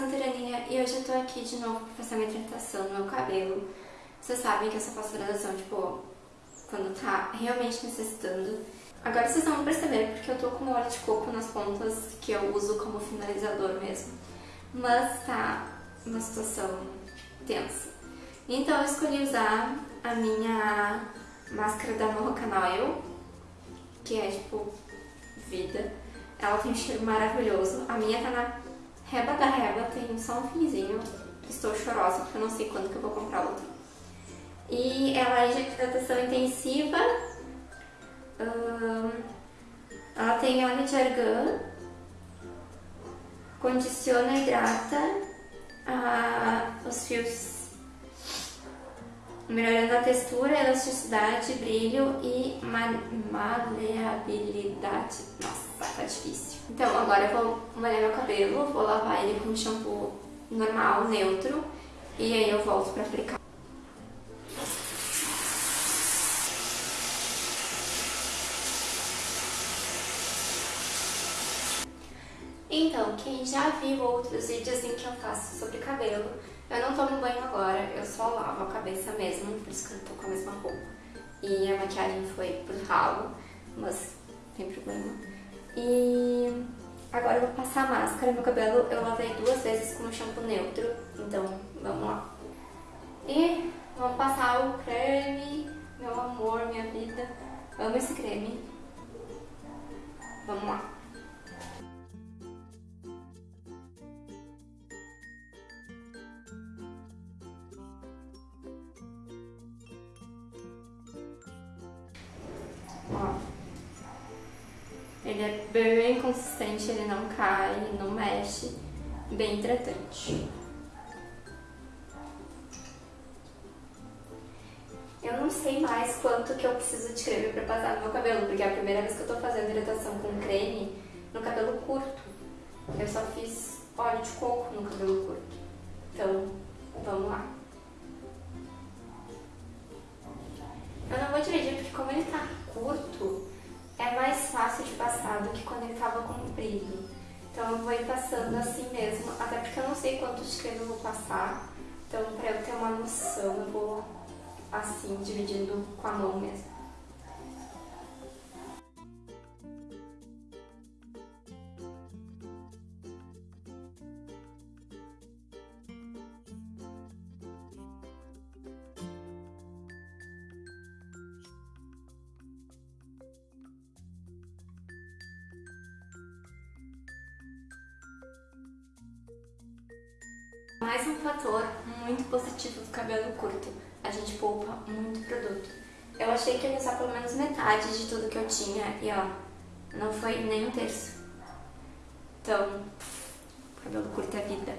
Santuraninha e hoje eu tô aqui de novo pra fazer minha hidratação no meu cabelo. Vocês sabem que eu só faço hidratação, tipo, quando tá realmente necessitando. Agora vocês vão perceber porque eu tô com óleo de coco nas pontas que eu uso como finalizador mesmo. Mas tá uma situação tensa. Então eu escolhi usar a minha máscara da Moroccan Oil, que é tipo vida. Ela tem um cheiro maravilhoso. A minha tá na reba da reba, tem só um finzinho. Estou chorosa porque eu não sei quando que eu vou comprar outra. E ela é de hidratação intensiva. ela tem óleo de argan, condiciona e hidrata os fios melhorando a textura, elasticidade, brilho e maleabilidade. Nossa, tá difícil. Então, agora eu vou molhar meu cabelo, vou lavar ele com shampoo normal, neutro, e aí eu volto pra aplicar. Então, quem já viu outros vídeos em que eu faço sobre cabelo, eu não tomo banho agora, eu só lavo a cabeça mesmo, por isso que eu tô com a mesma roupa. E a maquiagem foi pro ralo, mas tem problema. E agora eu vou passar a máscara. Meu cabelo eu lavei duas vezes com um shampoo neutro, então vamos lá. E vamos passar o creme, meu amor, minha vida. Amo esse creme. Vamos lá. Ele é bem consistente, ele não cai, não mexe. Bem hidratante. Eu não sei mais quanto que eu preciso de creme pra passar no meu cabelo, porque é a primeira vez que eu tô fazendo hidratação com creme no cabelo curto. Eu só fiz óleo de coco no cabelo curto. Passando assim mesmo, até porque eu não sei quantos creme eu vou passar. Então pra eu ter uma noção, eu vou assim, dividindo com a mão mesmo. Mais um fator muito positivo do cabelo curto, a gente poupa muito produto. Eu achei que ia usar pelo menos metade de tudo que eu tinha e ó, não foi nem um terço. Então, cabelo curto é vida.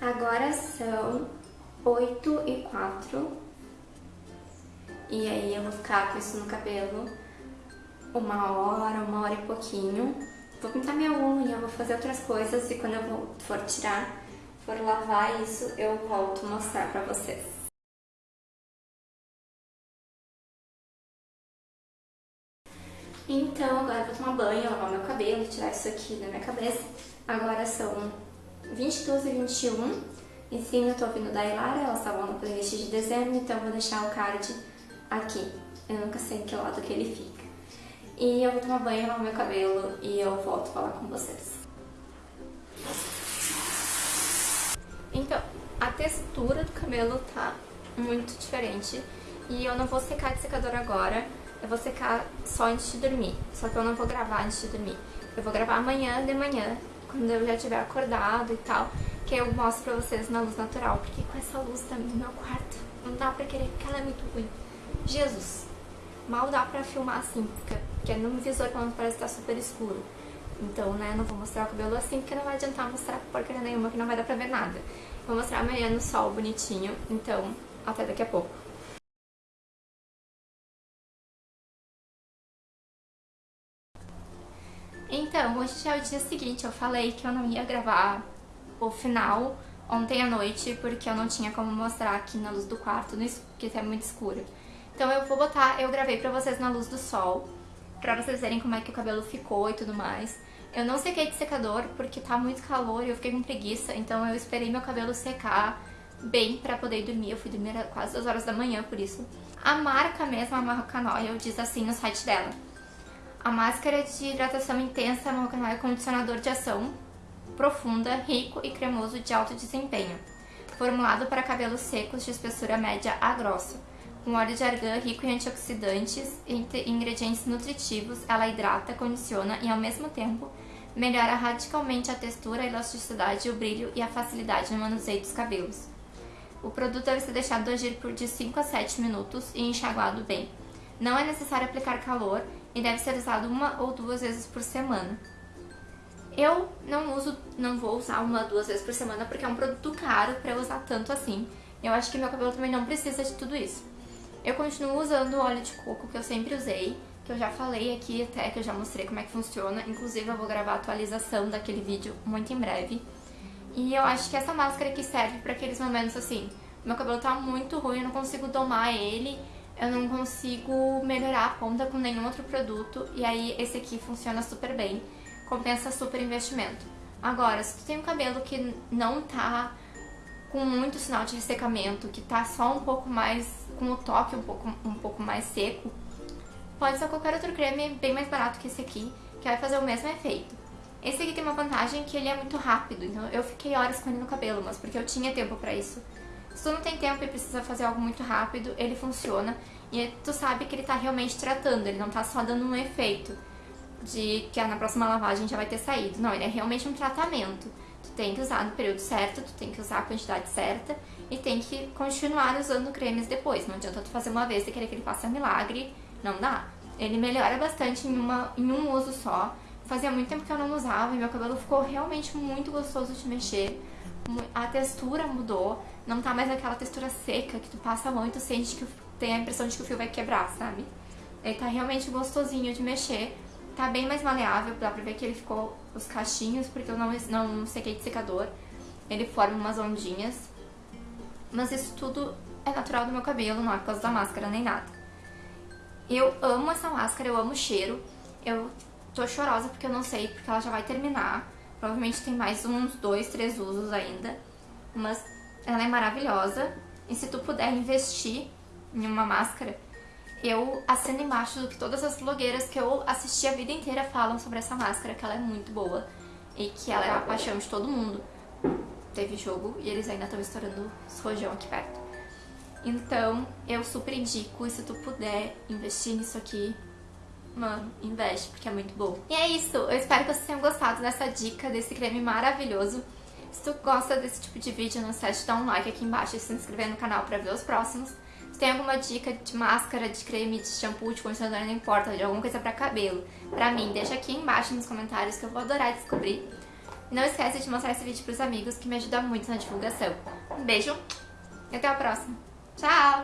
Agora são 8 e 4 e aí eu vou ficar com isso no cabelo uma hora, uma hora e pouquinho. Vou pintar minha unha, vou fazer outras coisas e quando eu for tirar, for lavar isso, eu volto mostrar pra vocês. Então, agora eu vou tomar banho, lavar meu cabelo, tirar isso aqui da minha cabeça. Agora são 22 e 21. Em cima eu tô ouvindo da Ilara, elas estavam no playlist de dezembro, então eu vou deixar o card aqui. Eu nunca sei em que lado que ele fica. E eu vou tomar banho, lavar meu cabelo e eu volto falar com vocês. Então, a textura do cabelo tá muito diferente. E eu não vou secar de secador agora, eu vou secar só antes de dormir. Só que eu não vou gravar antes de dormir. Eu vou gravar amanhã de manhã, quando eu já tiver acordado e tal, que eu mostro pra vocês na luz natural. Porque com essa luz também no meu quarto, não dá pra querer, porque ela é muito ruim. Jesus, mal dá pra filmar assim, porque, no visor quando parece que tá super escuro. Então, né, não vou mostrar o cabelo assim, porque não vai adiantar mostrar porcaria nenhuma, que não vai dar pra ver nada. Vou mostrar amanhã no sol bonitinho, então, até daqui a pouco. Então, hoje é o dia seguinte, eu falei que eu não ia gravar o final ontem à noite, porque eu não tinha como mostrar aqui na luz do quarto, porque é muito escuro. Então eu vou botar, eu gravei pra vocês na luz do sol, pra vocês verem como é que o cabelo ficou e tudo mais. Eu não sequei de secador porque tá muito calor e eu fiquei com preguiça, então eu esperei meu cabelo secar bem pra poder dormir. Eu fui dormir quase 2 horas da manhã por isso. A marca mesmo, a Marrocan Oil, diz assim no site dela. A máscara de hidratação intensa Marrocan Oil é condicionador de ação profunda, rico e cremoso de alto desempenho. Formulado para cabelos secos de espessura média a grossa. Com óleo de argan rico em antioxidantes e ingredientes nutritivos, ela hidrata, condiciona e, ao mesmo tempo, melhora radicalmente a textura, a elasticidade, o brilho e a facilidade no manuseio dos cabelos. O produto deve ser deixado agir por de 5 a 7 minutos e enxaguado bem. Não é necessário aplicar calor e deve ser usado uma ou duas vezes por semana. Eu não uso, não vou usar uma ou duas vezes por semana porque é um produto caro para usar tanto assim. Eu acho que meu cabelo também não precisa de tudo isso. Eu continuo usando o óleo de coco que eu sempre usei, que eu já falei aqui até, que eu já mostrei como é que funciona. Inclusive eu vou gravar a atualização daquele vídeo muito em breve. E eu acho que essa máscara aqui serve para aqueles momentos assim, meu cabelo tá muito ruim, eu não consigo domar ele, eu não consigo melhorar a ponta com nenhum outro produto, e aí esse aqui funciona super bem, compensa super investimento. Agora, se tu tem um cabelo que não tá com muito sinal de ressecamento, que tá só um pouco mais, com o toque um pouco, um pouco mais seco, Pode ser qualquer outro creme bem mais barato que esse aqui, que vai fazer o mesmo efeito. Esse aqui tem uma vantagem que ele é muito rápido, então eu fiquei horas com ele no cabelo, mas porque eu tinha tempo pra isso. Se tu não tem tempo e precisa fazer algo muito rápido, ele funciona e tu sabe que ele tá realmente tratando, ele não tá só dando um efeito de que na próxima lavagem já vai ter saído. Não, ele é realmente um tratamento. Tu tem que usar no período certo, tu tem que usar a quantidade certa e tem que continuar usando cremes depois. Não adianta tu fazer uma vez e querer que ele faça milagre não dá. Ele melhora bastante em, uma, em um uso só. Fazia muito tempo que eu não usava e meu cabelo ficou realmente muito gostoso de mexer. A textura mudou, não tá mais aquela textura seca que tu passa a mão e tu sente que tem a impressão de que o fio vai quebrar, sabe? Ele tá realmente gostosinho de mexer, tá bem mais maleável, dá pra ver que ele ficou os cachinhos, porque eu não, não sequei de secador. Ele forma umas ondinhas. Mas isso tudo é natural do meu cabelo, não é por causa da máscara nem nada. Eu amo essa máscara, eu amo o cheiro. Eu tô chorosa porque eu não sei, porque ela já vai terminar. Provavelmente tem mais uns dois, três usos ainda. Mas ela é maravilhosa. E se tu puder investir em uma máscara, eu assino embaixo do que todas as blogueiras que eu assisti a vida inteira falam sobre essa máscara, que ela é muito boa. E que ela é a paixão de todo mundo. Teve jogo e eles ainda estão estourando os rojão aqui perto. Então, eu super indico, e se tu puder investir nisso aqui, mano, investe, porque é muito bom. E é isso, eu espero que vocês tenham gostado dessa dica, desse creme maravilhoso. Se tu gosta desse tipo de vídeo, não esquece de dar um like aqui embaixo e se inscrever no canal pra ver os próximos. Se tem alguma dica de máscara, de creme, de shampoo, de condicionador, não importa, de alguma coisa pra cabelo, pra mim, deixa aqui embaixo nos comentários que eu vou adorar descobrir. Não esquece de mostrar esse vídeo pros amigos, que me ajuda muito na divulgação. Um beijo e até a próxima! Tchau!